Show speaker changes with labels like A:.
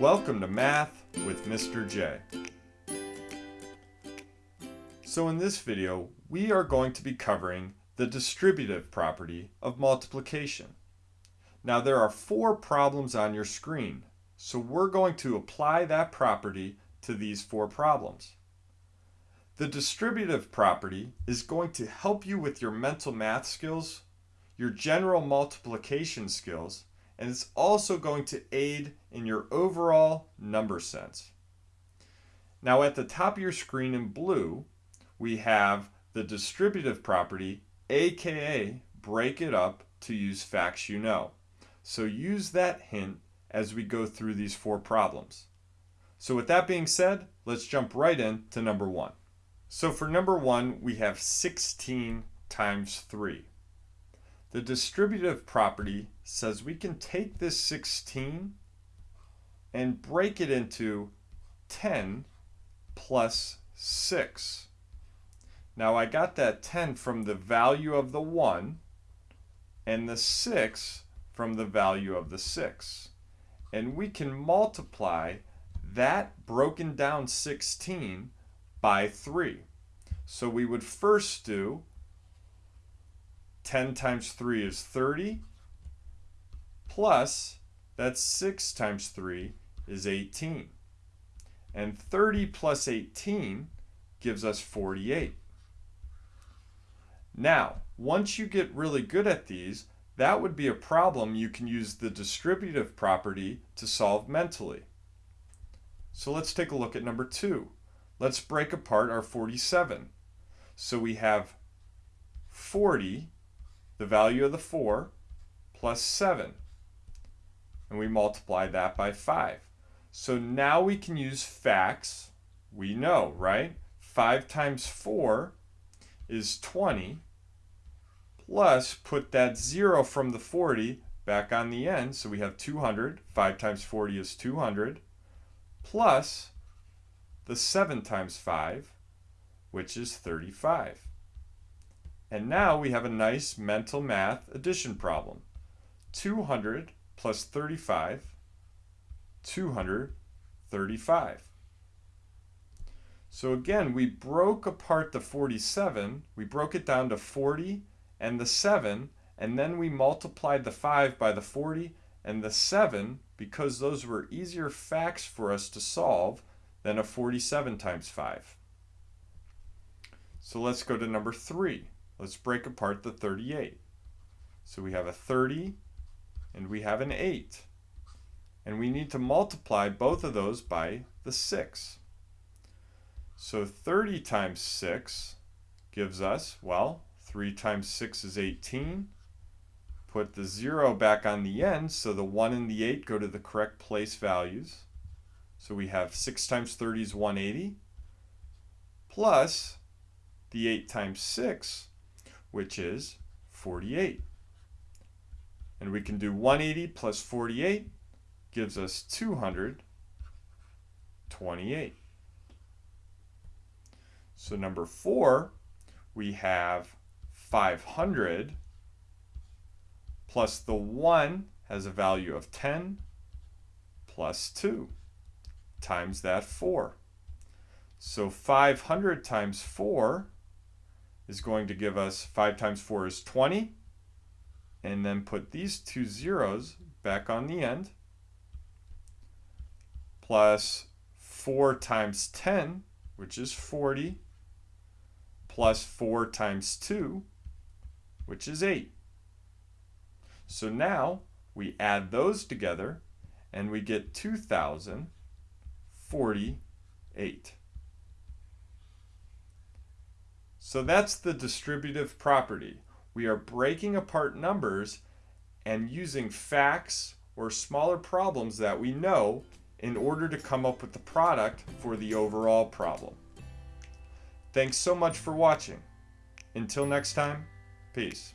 A: Welcome to Math with Mr. J. So in this video, we are going to be covering the distributive property of multiplication. Now there are four problems on your screen, so we're going to apply that property to these four problems. The distributive property is going to help you with your mental math skills, your general multiplication skills, and it's also going to aid in your overall number sense. Now at the top of your screen in blue, we have the distributive property, aka break it up to use facts you know. So use that hint as we go through these four problems. So with that being said, let's jump right in to number one. So for number one, we have 16 times 3. The distributive property says we can take this 16 and break it into 10 plus 6. Now I got that 10 from the value of the 1 and the 6 from the value of the 6. And we can multiply that broken down 16 by 3. So we would first do 10 times 3 is 30, plus that's 6 times 3 is 18. And 30 plus 18 gives us 48. Now, once you get really good at these, that would be a problem you can use the distributive property to solve mentally. So let's take a look at number two. Let's break apart our 47. So we have 40, the value of the 4, plus 7. And we multiply that by 5. So now we can use facts. We know, right? 5 times 4 is 20. Plus, put that 0 from the 40 back on the end. So we have 200. 5 times 40 is 200. Plus the 7 times 5, which is 35. And now we have a nice mental math addition problem. 200 plus 35, 235. So again, we broke apart the 47, we broke it down to 40 and the 7, and then we multiplied the 5 by the 40 and the 7 because those were easier facts for us to solve than a 47 times 5. So let's go to number 3. Let's break apart the 38. So we have a 30 and we have an 8. And we need to multiply both of those by the 6. So 30 times 6 gives us, well, 3 times 6 is 18. Put the 0 back on the end so the 1 and the 8 go to the correct place values. So we have 6 times 30 is 180 plus the 8 times 6 which is 48. And we can do 180 plus 48 gives us 228. So number four, we have 500 plus the 1 has a value of 10 plus 2 times that 4. So 500 times 4 is going to give us 5 times 4 is 20. And then put these two zeros back on the end. Plus 4 times 10, which is 40. Plus 4 times 2, which is 8. So now we add those together and we get 2,048. So that's the distributive property. We are breaking apart numbers and using facts or smaller problems that we know in order to come up with the product for the overall problem. Thanks so much for watching. Until next time, peace.